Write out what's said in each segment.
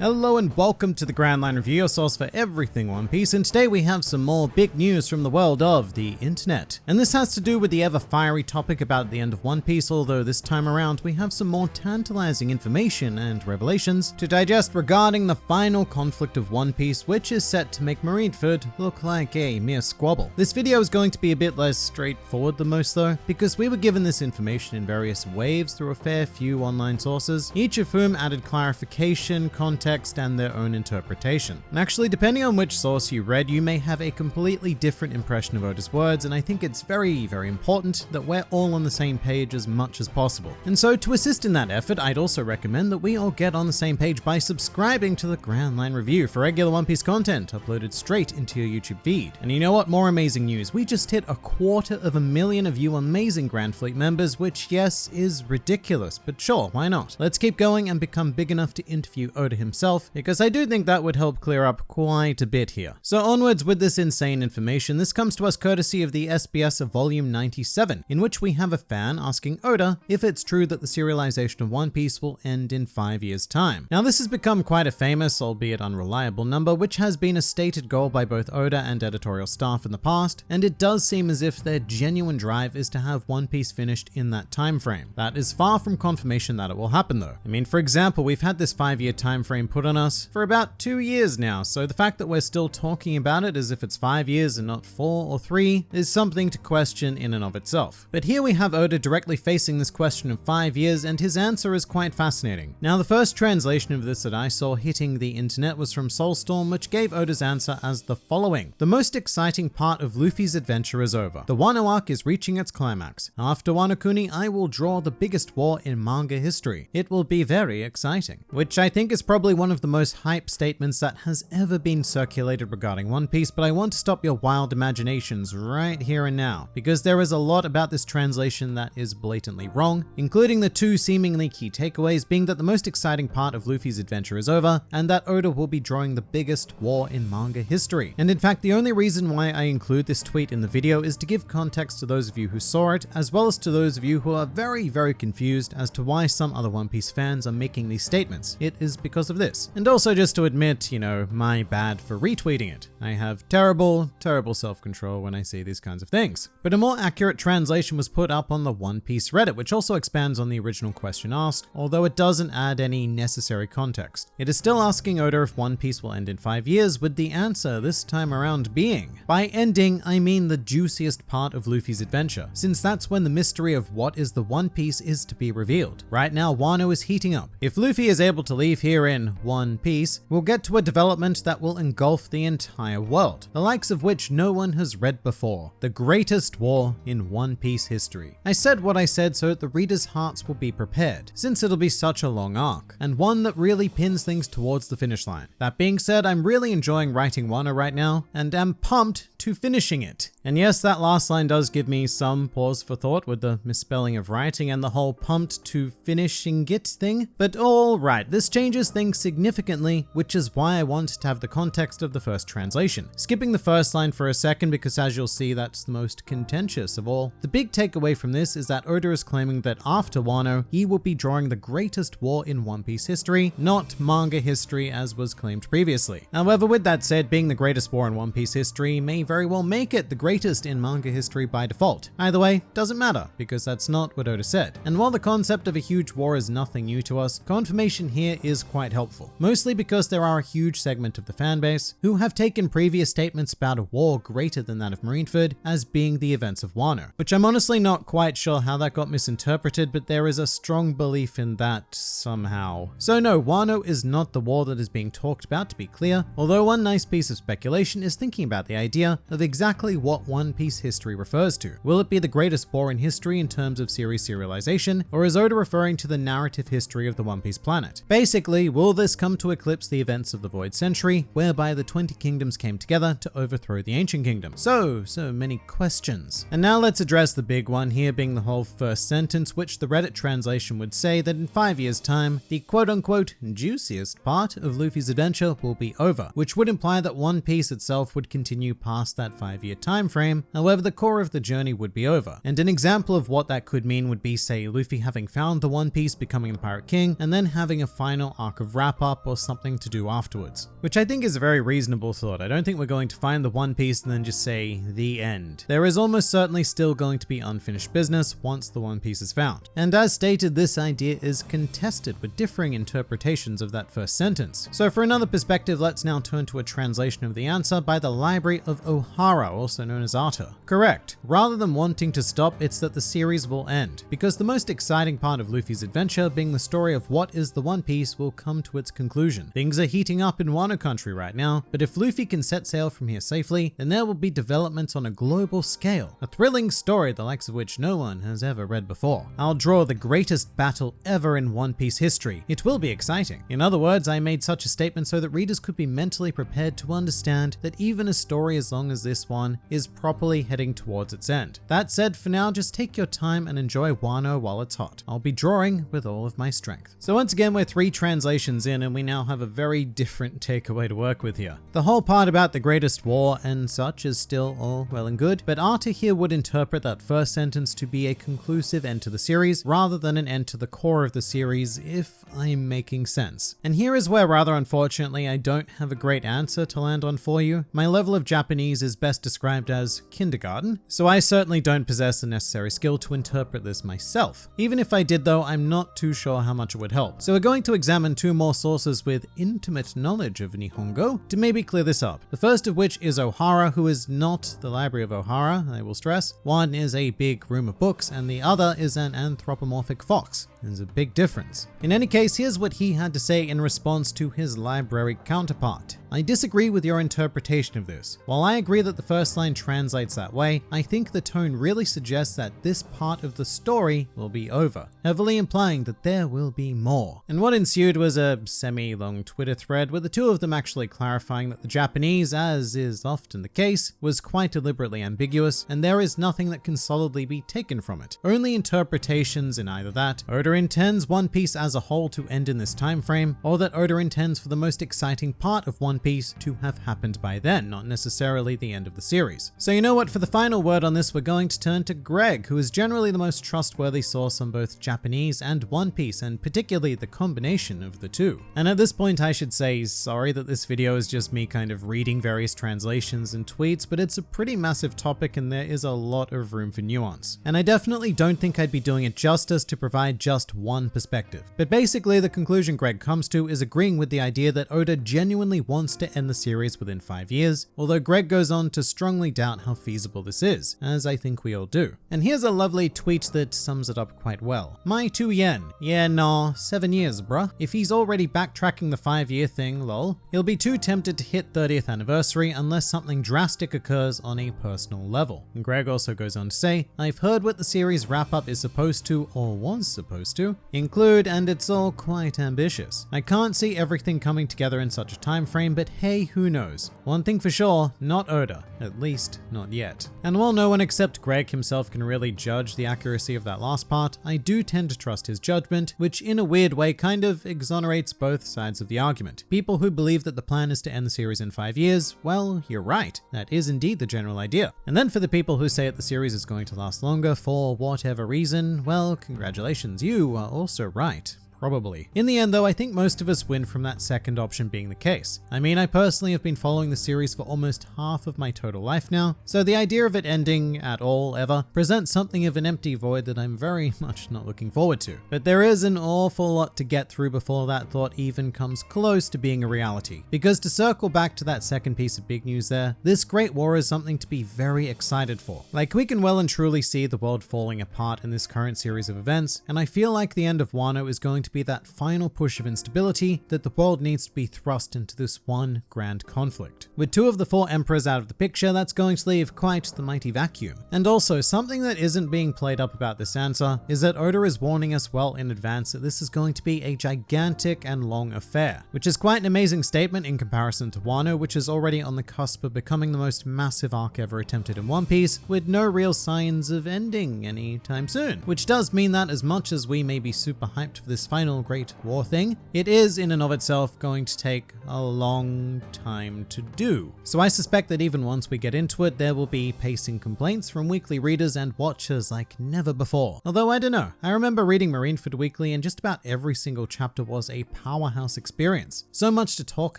Hello and welcome to the Grand Line Review, your source for everything One Piece, and today we have some more big news from the world of the internet. And this has to do with the ever fiery topic about the end of One Piece, although this time around we have some more tantalizing information and revelations to digest regarding the final conflict of One Piece, which is set to make Marineford look like a mere squabble. This video is going to be a bit less straightforward than most though, because we were given this information in various waves through a fair few online sources, each of whom added clarification, context, context and their own interpretation. And actually, depending on which source you read, you may have a completely different impression of Oda's words, and I think it's very, very important that we're all on the same page as much as possible. And so to assist in that effort, I'd also recommend that we all get on the same page by subscribing to the Grand Line Review for regular One Piece content uploaded straight into your YouTube feed. And you know what? More amazing news. We just hit a quarter of a million of you amazing Grand Fleet members, which yes, is ridiculous, but sure, why not? Let's keep going and become big enough to interview Oda himself because I do think that would help clear up quite a bit here. So onwards with this insane information, this comes to us courtesy of the SBS of volume 97, in which we have a fan asking Oda if it's true that the serialization of One Piece will end in five years time. Now this has become quite a famous, albeit unreliable number, which has been a stated goal by both Oda and editorial staff in the past, and it does seem as if their genuine drive is to have One Piece finished in that time frame. That is far from confirmation that it will happen though. I mean, for example, we've had this five year time frame put on us for about two years now, so the fact that we're still talking about it as if it's five years and not four or three is something to question in and of itself. But here we have Oda directly facing this question of five years, and his answer is quite fascinating. Now, the first translation of this that I saw hitting the internet was from Soulstorm, which gave Oda's answer as the following. The most exciting part of Luffy's adventure is over. The Wano arc is reaching its climax. After Wano Kuni, I will draw the biggest war in manga history. It will be very exciting. Which I think is probably one of the most hype statements that has ever been circulated regarding One Piece, but I want to stop your wild imaginations right here and now, because there is a lot about this translation that is blatantly wrong, including the two seemingly key takeaways being that the most exciting part of Luffy's adventure is over, and that Oda will be drawing the biggest war in manga history. And in fact, the only reason why I include this tweet in the video is to give context to those of you who saw it, as well as to those of you who are very, very confused as to why some other One Piece fans are making these statements. It is because of this this. And also just to admit, you know, my bad for retweeting it. I have terrible, terrible self-control when I see these kinds of things. But a more accurate translation was put up on the One Piece Reddit, which also expands on the original question asked, although it doesn't add any necessary context. It is still asking Oda if One Piece will end in five years, with the answer this time around being, by ending, I mean the juiciest part of Luffy's adventure, since that's when the mystery of what is the One Piece is to be revealed. Right now, Wano is heating up. If Luffy is able to leave here in one Piece, we'll get to a development that will engulf the entire world, the likes of which no one has read before. The greatest war in One Piece history. I said what I said so that the reader's hearts will be prepared, since it'll be such a long arc, and one that really pins things towards the finish line. That being said, I'm really enjoying writing Wano right now, and am pumped to finishing it. And yes, that last line does give me some pause for thought with the misspelling of writing and the whole pumped to finishing it thing. But all right, this changes things significantly significantly, which is why I want to have the context of the first translation. Skipping the first line for a second because as you'll see that's the most contentious of all. The big takeaway from this is that Oda is claiming that after Wano, he will be drawing the greatest war in One Piece history, not manga history as was claimed previously. However, with that said, being the greatest war in One Piece history may very well make it the greatest in manga history by default. Either way, doesn't matter, because that's not what Oda said. And while the concept of a huge war is nothing new to us, confirmation here is quite helpful mostly because there are a huge segment of the fanbase who have taken previous statements about a war greater than that of Marineford as being the events of Wano, which I'm honestly not quite sure how that got misinterpreted, but there is a strong belief in that somehow. So no, Wano is not the war that is being talked about to be clear, although one nice piece of speculation is thinking about the idea of exactly what One Piece history refers to. Will it be the greatest war in history in terms of series serialization, or is Oda referring to the narrative history of the One Piece planet? Basically, will this come to eclipse the events of the Void Century, whereby the 20 kingdoms came together to overthrow the Ancient Kingdom. So, so many questions. And now let's address the big one here being the whole first sentence, which the Reddit translation would say that in five years time, the quote unquote juiciest part of Luffy's adventure will be over, which would imply that One Piece itself would continue past past that five year time frame. However, the core of the journey would be over. And an example of what that could mean would be, say, Luffy having found the One Piece, becoming the Pirate King, and then having a final arc of wrap up or something to do afterwards. Which I think is a very reasonable thought. I don't think we're going to find the One Piece and then just say the end. There is almost certainly still going to be unfinished business once the One Piece is found. And as stated, this idea is contested with differing interpretations of that first sentence. So for another perspective, let's now turn to a translation of the answer by the Library of Ohara, also known as Artur. Correct. Rather than wanting to stop, it's that the series will end, because the most exciting part of Luffy's adventure being the story of what is the One Piece will come to its conclusion. Things are heating up in Wano country right now, but if Luffy can set sail from here safely, then there will be developments on a global scale, a thrilling story the likes of which no one has ever read before. I'll draw the greatest battle ever in One Piece history. It will be exciting. In other words, I made such a statement so that readers could be mentally prepared to understand that even a story as long as this one is properly heading towards its end. That said, for now, just take your time and enjoy Wano while it's hot. I'll be drawing with all of my strength. So once again, we're three translations in and we now have a very different takeaway to work with here. The whole part about the greatest war and such is still all well and good, but Artur here would interpret that first sentence to be a conclusive end to the series rather than an end to the core of the series, if I'm making sense. And here is where rather unfortunately I don't have a great answer to land on for you. My level of Japanese is best described as kindergarten, so I certainly don't possess the necessary skill to interpret this myself. Even if I did though, I'm not too sure how much it would help. So we're going to examine two more sources with intimate knowledge of Nihongo to maybe clear this up. The first of which is Ohara, who is not the Library of Ohara, I will stress. One is a big room of books and the other is an anthropomorphic fox. There's a big difference. In any case, here's what he had to say in response to his library counterpart. I disagree with your interpretation of this. While I agree that the first line translates that way, I think the tone really suggests that this part of the story will be over, heavily implying that there will be more. And what ensued was a semi-long Twitter thread with the two of them actually clarifying that the Japanese, as is often the case, was quite deliberately ambiguous and there is nothing that can solidly be taken from it. Only interpretations in either that Oda intends One Piece as a whole to end in this time frame, or that Oda intends for the most exciting part of One Piece to have happened by then, not necessarily the end of the series. So you know what, for the final word on this, we're going to turn to Greg, who is generally the most trustworthy source on both Japanese and One Piece, and particularly the combination of the two. And at this point, I should say sorry that this video is just me kind of reading various translations and tweets, but it's a pretty massive topic and there is a lot of room for nuance. And I definitely don't think I'd be doing it justice to provide just one perspective. But basically, the conclusion Greg comes to is agreeing with the idea that Oda genuinely wants to end the series within five years, although Greg goes on to strongly doubt how feasible this is, as I think we all do. And here's a lovely tweet that sums it up quite well. My 2 yen. Yeah, nah, 7 years, bruh. If he's already backtracking the 5 year thing, lol, he'll be too tempted to hit 30th anniversary unless something drastic occurs on a personal level. And Greg also goes on to say, I've heard what the series wrap up is supposed to, or was supposed to, include, and it's all quite ambitious. I can't see everything coming together in such a time frame, but hey, who knows? One thing for sure, not Oda, at least not yet. And while no one except Greg himself can really judge the accuracy of that last part, I do tend to trust his judgment, which in a weird way kind of exonerates both sides of the argument. People who believe that the plan is to end the series in five years, well, you're right. That is indeed the general idea. And then for the people who say that the series is going to last longer for whatever reason, well, congratulations, you are also right. Probably. In the end though, I think most of us win from that second option being the case. I mean, I personally have been following the series for almost half of my total life now, so the idea of it ending at all ever presents something of an empty void that I'm very much not looking forward to. But there is an awful lot to get through before that thought even comes close to being a reality. Because to circle back to that second piece of big news there, this Great War is something to be very excited for. Like we can well and truly see the world falling apart in this current series of events, and I feel like the end of Wano is going to to be that final push of instability that the world needs to be thrust into this one grand conflict. With two of the four emperors out of the picture, that's going to leave quite the mighty vacuum. And also, something that isn't being played up about this answer is that Oda is warning us well in advance that this is going to be a gigantic and long affair, which is quite an amazing statement in comparison to Wano, which is already on the cusp of becoming the most massive arc ever attempted in One Piece, with no real signs of ending anytime soon. Which does mean that as much as we may be super hyped for this fight final Great War thing, it is in and of itself going to take a long time to do. So I suspect that even once we get into it, there will be pacing complaints from weekly readers and watchers like never before. Although I don't know, I remember reading Marineford Weekly and just about every single chapter was a powerhouse experience. So much to talk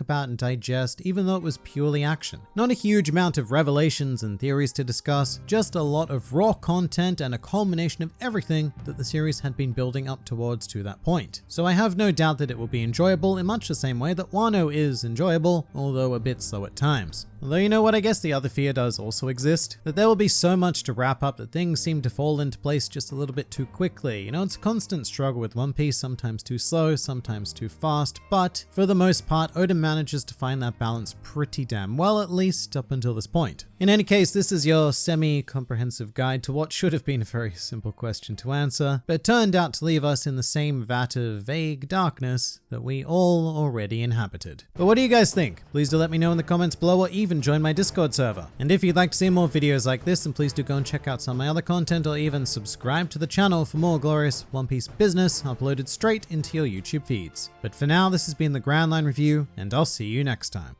about and digest, even though it was purely action. Not a huge amount of revelations and theories to discuss, just a lot of raw content and a culmination of everything that the series had been building up towards to that point. So I have no doubt that it will be enjoyable in much the same way that Wano is enjoyable, although a bit slow at times. Although you know what, I guess the other fear does also exist, that there will be so much to wrap up that things seem to fall into place just a little bit too quickly. You know, it's a constant struggle with One Piece, sometimes too slow, sometimes too fast, but for the most part, Oda manages to find that balance pretty damn well, at least up until this point. In any case, this is your semi-comprehensive guide to what should have been a very simple question to answer, but turned out to leave us in the same vat of vague darkness that we all already inhabited. But what do you guys think? Please do let me know in the comments below or even join my Discord server. And if you'd like to see more videos like this, then please do go and check out some of my other content or even subscribe to the channel for more glorious One Piece business uploaded straight into your YouTube feeds. But for now, this has been the Grand Line Review, and I'll see you next time.